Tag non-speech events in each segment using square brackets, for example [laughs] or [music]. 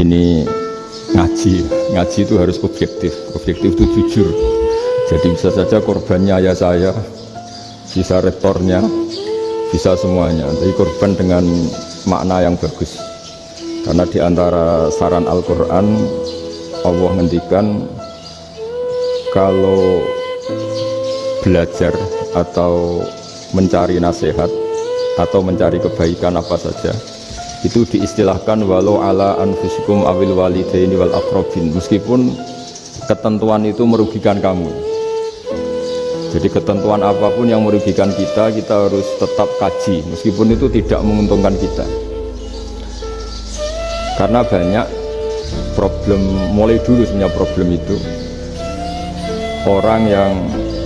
ini ngaji ngaji itu harus objektif. Objektif itu jujur. Jadi bisa saja korbannya ayah saya bisa rektornya bisa semuanya. Tapi korban dengan makna yang bagus. Karena di antara saran Al-Quran Allah ngendikan kalau belajar atau mencari nasihat atau mencari kebaikan apa saja itu diistilahkan walau ala anfusikum awil walidaini wal akrobin meskipun ketentuan itu merugikan kamu. Jadi ketentuan apa pun yang merugikan kita kita harus tetap kaji. Meskipun itu tidak menguntungkan kita. Karena banyak problem mulai dulu sebenarnya problem itu. Orang yang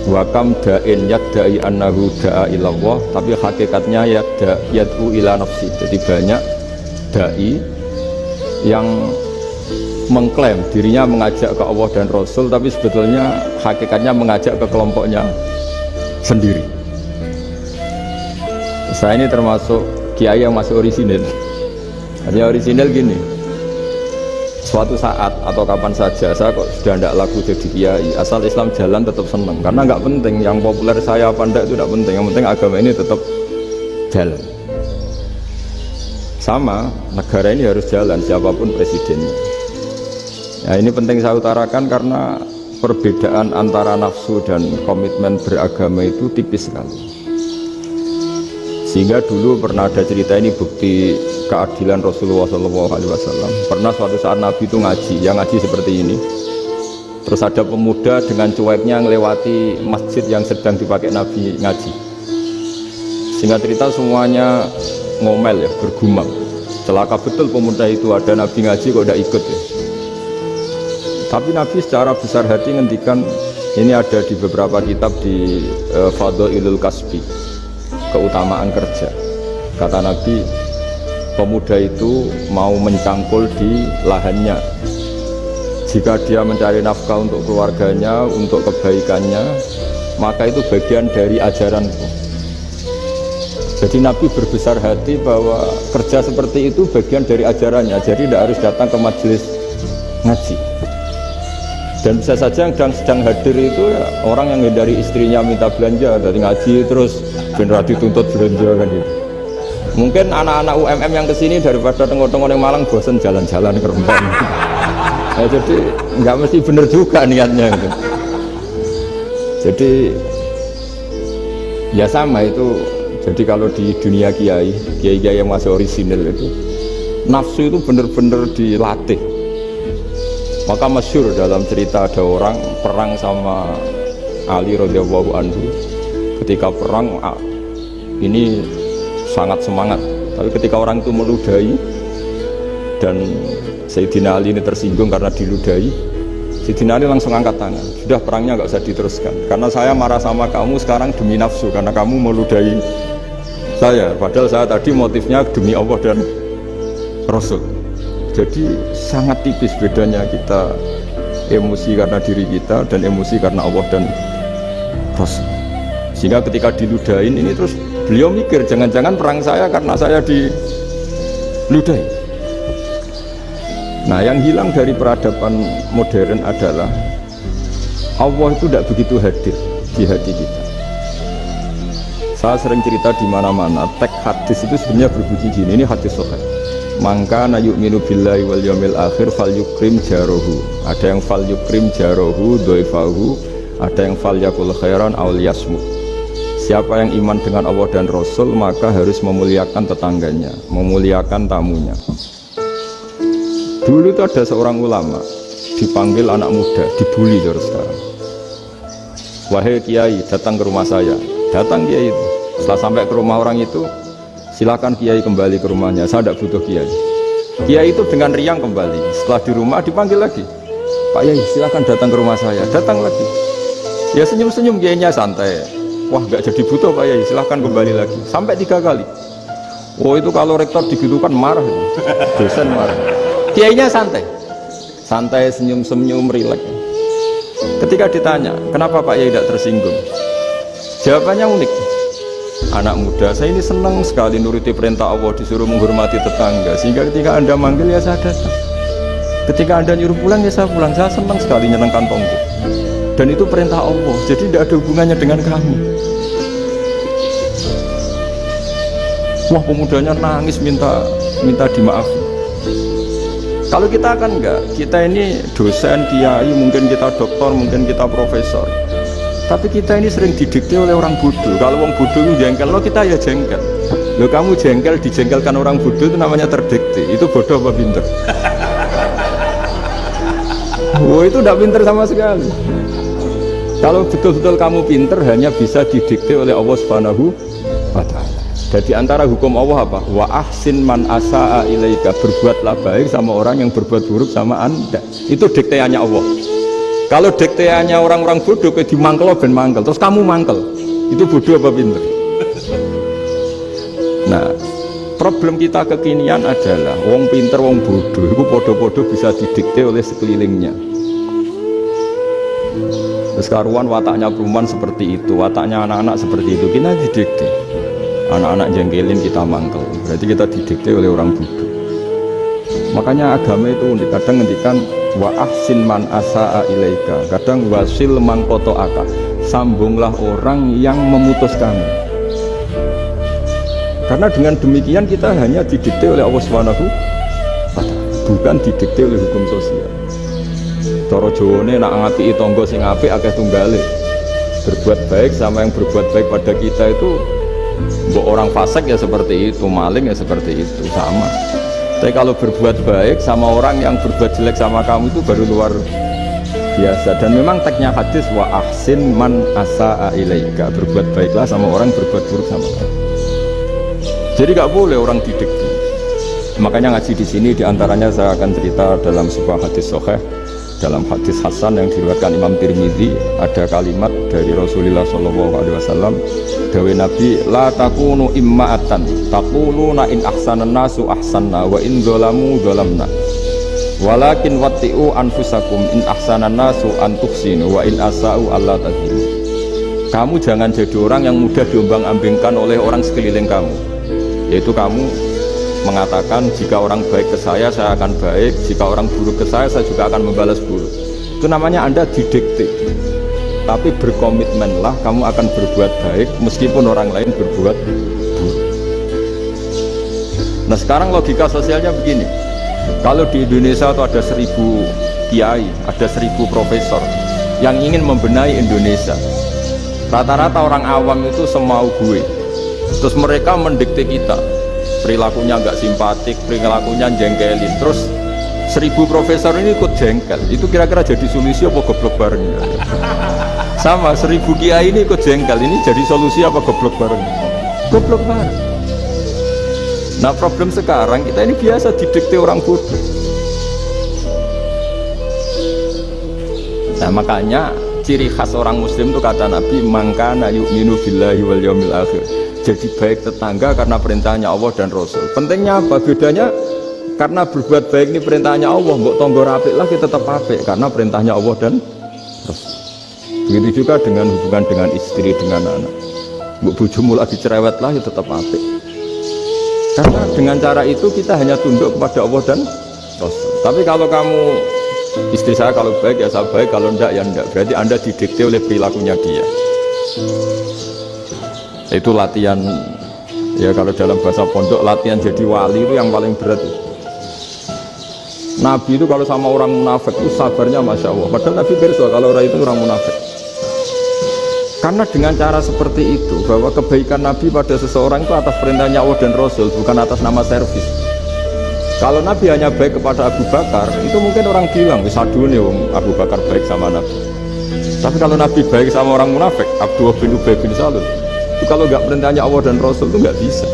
wakam da'in yadda'i annahu da'a ilallah tapi hakikatnya yadda yad'u ila nafsi. Jadi banyak dai yang mengklaim dirinya mengajak ke Allah dan Rasul tapi sebetulnya hakikatnya mengajak ke kelompoknya sendiri. Saya ini termasuk kiai yang masih orisinil. Artinya orisinil gini suatu saat atau kapan saja saya kok sudah tidak laku jadi kiai asal Islam jalan tetap senang karena nggak penting yang populer saya apa enggak itu tidak penting yang penting agama ini tetap jalan sama negara ini harus jalan siapa pun presidennya ya ini penting saya utarakan karena perbedaan antara nafsu dan komitmen beragama itu tipis sekali. Sehingga dulu pernah ada cerita ini bukti keadilan Rasulullah SAW pernah suatu saat Nabi itu ngaji yang ngaji seperti ini. Terus ada pemuda dengan cueknya melewati masjid yang sedang dipakai Nabi ngaji. Sehingga cerita semuanya ngomel ya bergumam. Celaka betul pemuda itu ada nabi ngaji kok tidak ikut ya. Tapi nabi secara besar hati ngendikan ini ada di beberapa kitab di uh, Fadlul Kasbi keutamaan kerja. Kata nabi pemuda itu mau mencangkul di lahannya. Jika dia mencari nafkah untuk keluarganya untuk kebaikannya maka itu bagian dari ajaranku jadi Nabi berbesar hati bahwa kerja seperti itu bagian dari ajarannya. Jadi tidak harus datang ke majelis ngaji. Dan bisa saja yang sedang, hadir itu ya, orang yang dari istrinya minta belanja dari ngaji terus benar dituntut belanja kan gitu. Mungkin anak-anak UMM yang ke sini daripada tengok-tengok yang Malang bosan jalan-jalan ke Rembang. [laughs] ya, jadi nggak mesti benar juga niatnya gitu. Jadi ya sama itu jadi kalau di dunia kiai, kiai-kiai yang masih orisinil itu nafsu itu benar-benar dilatih. Maka masyur dalam cerita ada orang perang sama Ali radhiyallahu anhu. Ketika perang ini sangat semangat. Tapi ketika orang itu meludahi dan Sayyidina Ali ini tersinggung karena diludahi, Sayyidina Ali langsung angkat tangan. Sudah perangnya nggak usah diteruskan. Karena saya marah sama kamu sekarang demi nafsu karena kamu meludahi saya padahal saya tadi motifnya demi Allah dan Rasul. Jadi sangat tipis bedanya kita emosi karena diri kita dan emosi karena Allah dan Rasul. Sehingga ketika diludahin ini terus beliau mikir jangan-jangan perang saya karena saya diludahi. Nah yang hilang dari peradaban modern adalah Allah itu tidak begitu hadir di hati kita saya sering cerita di mana-mana teks hadis itu sebenarnya berbunyi gini ini hadis sahih. Maka na yu'minu billahi wal yawmil akhir fal yukrim jarohu. Ada yang fal yukrim jarohu doifahu. Ada yang fal yakul khairan awal yasmu. Siapa yang iman dengan Allah dan Rasul maka harus memuliakan tetangganya memuliakan tamunya. Dulu itu ada seorang ulama dipanggil anak muda dibully terus sekarang. Wahai kiai datang ke rumah saya. Datang kiai itu setelah sampai ke rumah orang itu silakan kiai kembali ke rumahnya. Saya tidak butuh kiai. Kiai itu dengan riang kembali. Setelah di rumah dipanggil lagi. Pak Yai silakan datang ke rumah saya. Datang lagi. Ya senyum-senyum kiainya santai. Wah nggak jadi butuh Pak Yai silahkan kembali lagi. Sampai tiga kali. Oh itu kalau rektor digitukan marah. Dosen marah. Kiainya santai. Santai senyum-senyum rileks. Ketika ditanya kenapa Pak Yai tidak tersinggung? Jawabannya unik anak muda saya ini senang sekali nuruti perintah Allah disuruh menghormati tetangga sehingga ketika anda manggil ya saya datang Ketika anda nyuruh pulang ya saya pulang. Saya senang sekali nyenang kantongku. Dan itu perintah Allah. Jadi tidak ada hubungannya dengan kamu. Wah pemudanya nangis minta minta dimaafi. Kalau kita kan enggak, kita ini dosen, kiai, mungkin kita dokter, mungkin kita profesor. Tapi kita ini sering didikte oleh orang bodoh. Kalau orang bodoh itu jengkel, lo kita ya jengkel. Lo kamu jengkel, dijengkelkan orang bodoh itu namanya terdikte. Itu bodoh apa pinter? Wah [laughs] itu tidak pinter sama sekali. Kalau betul-betul kamu pinter hanya bisa didikte oleh Allah Subhanahu wa taala. Jadi antara hukum Allah apa? Wa ahsin man asaa ilaika berbuatlah baik sama orang yang berbuat buruk sama Anda. Itu dikteannya Allah. Kalau dikteannya orang-orang bodoh kayak dimangkel ben mangkel, terus kamu mangkel. Itu bodoh apa pinter? Nah, problem kita kekinian adalah wong pinter, wong bodoh itu bodoh-bodoh bisa didikte oleh sekelilingnya. Terus karuan wataknya perumahan seperti itu, wataknya anak-anak seperti itu, kita didikte. Anak-anak jengkelin kita mangkel, berarti kita didikte oleh orang bodoh. Makanya agama itu kadang ngendikan wa ahsin man asaa ilaika. Kadang wasil mangkoto aka sambunglah orang yang memutus kamu. Karena dengan demikian kita hanya didikte oleh Allah Subhanahu bukan didikte oleh hukum sosial. Toro Jawane nak ngapi tonggo sing apik akeh tunggale. Berbuat baik sama yang berbuat baik pada kita itu orang fasik ya seperti itu, maling ya seperti itu, sama. Tapi kalau berbuat baik sama orang yang berbuat jelek sama kamu itu baru luar biasa. Dan memang teknya hadis wa ahsin man asa ilaika. Berbuat baiklah sama orang berbuat buruk sama kamu. Jadi gak boleh orang didekti. Makanya ngaji di sini di antaranya saya akan cerita dalam sebuah hadis soheh dalam hadis Hasan yang diriwayatkan Imam Tirmidzi ada kalimat dari Rasulullah Shallallahu Alaihi Wasallam dawe Nabi la takunu imma'atan taquluna in ahsanan nasu ahsanna wa in dolamu dolamna walakin watti'u anfusakum in ahsanan nasu antuksinu wa in asa'u Allah tadhimu kamu jangan jadi orang yang mudah diombang ambingkan oleh orang sekeliling kamu. Yaitu kamu mengatakan jika orang baik ke saya saya akan baik. Jika orang buruk ke saya saya juga akan membalas buruk. Itu namanya anda didikte tapi berkomitmenlah kamu akan berbuat baik meskipun orang lain berbuat buruk. Nah sekarang logika sosialnya begini. Kalau di Indonesia itu ada seribu kiai ada seribu profesor yang ingin membenahi Indonesia rata-rata orang awam itu semau gue. Terus mereka mendikte kita perilakunya nggak simpatik, perilakunya jengkelin. Terus seribu profesor ini ikut jengkel. Itu kira-kira jadi solusi apa goblok bareng? [laughs] Sama seribu kiai ini ikut jengkel. Ini jadi solusi apa goblok bareng? Goblok bareng. Nah problem sekarang kita ini biasa didikte orang bodoh. Nah makanya ciri khas orang muslim itu kata Nabi mangkana yu'minu billahi wal yawmil akhir jadi baik tetangga karena perintahnya Allah dan Rasul pentingnya apa? bedanya karena berbuat baik ini perintahnya Allah mbok tonggo rapik lagi tetap apik karena perintahnya Allah dan Rasul. Begitu juga dengan hubungan dengan istri dengan anak. Mbok bujumu lagi cerewet lagi tetap apik. Karena dengan cara itu kita hanya tunduk kepada Allah dan Rasul. Tapi kalau kamu istri saya kalau baik ya saya baik kalau enggak ya enggak berarti anda didikte oleh perilakunya dia. Itu latihan ya kalau dalam bahasa pondok latihan jadi wali itu yang paling berat Nabi itu kalau sama orang munafik itu sabarnya Masya Allah. Padahal Nabi berso kalau orang itu orang munafik. Karena dengan cara seperti itu bahwa kebaikan Nabi pada seseorang itu atas perintahnya Allah dan Rasul bukan atas nama servis. Kalau Nabi hanya baik kepada Abu Bakar itu mungkin orang bilang bisa nih Abu Bakar baik sama Nabi. Tapi kalau Nabi baik sama orang munafik Abdullah bin Ubay bin Salul itu kalau nggak perintahnya Allah dan Rasul itu nggak bisa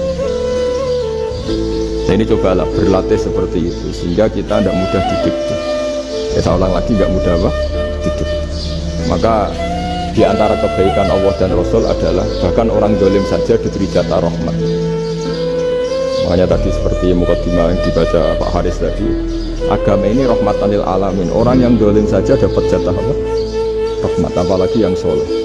nah ini cobalah berlatih seperti itu sehingga kita tidak mudah didikte ya saya ulang lagi nggak mudah apa didikte maka di antara kebaikan Allah dan Rasul adalah bahkan orang dolim saja diberi jatah rahmat. Makanya tadi seperti mukadimah yang dibaca Pak Haris tadi agama ini rahmatanil alamin. Orang yang dolim saja dapat jatah apa? rahmat apalagi yang soleh